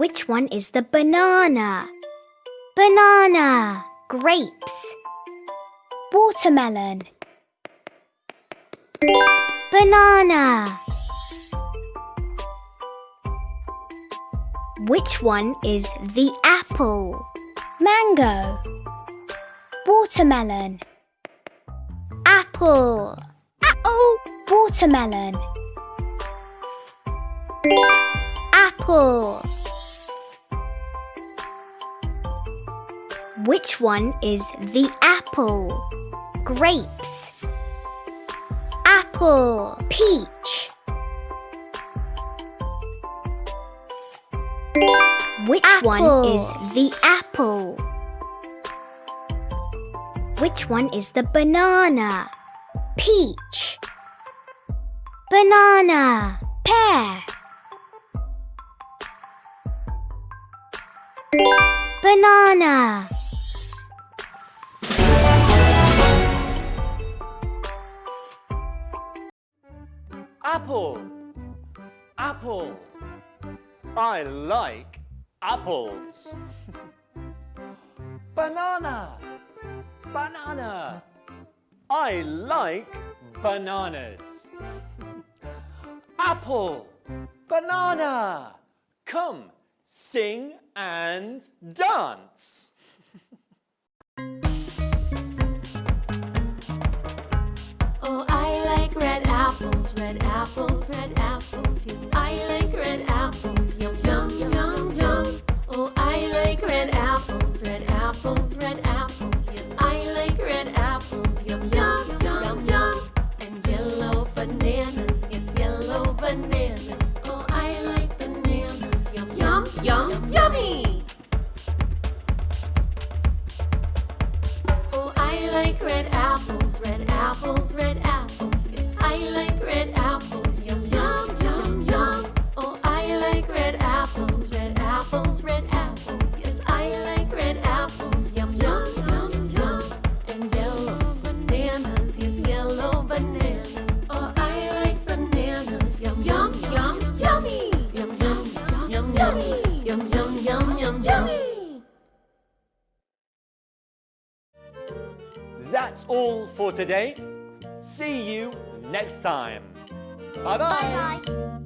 Which one is the banana? Banana. Grapes. Watermelon. Banana. Which one is the apple? Mango. Watermelon. Apple. Apple. Watermelon. Apple. Which one is the apple? Grapes. Apple. Peach. Which one is the apple? Which one is the banana? Peach. Banana. Pear. Banana. Apple. Apple. I like apples. Banana. Banana. I like bananas. Apple. Banana. Come, sing and dance. Red apples, red apples. Yes, I like red apples. Yum, yum, yum, yum. Oh, I like red apples, red apples, red apples. Yes, I like red apples. Yum, yum, yum, yum. And yellow bananas, yes, yellow bananas. Oh, I like bananas. Yum, yum, yum, yummy. Oh, I like red apples, red apples, red apples. That's all for today. See you next time. Bye-bye. Bye bye.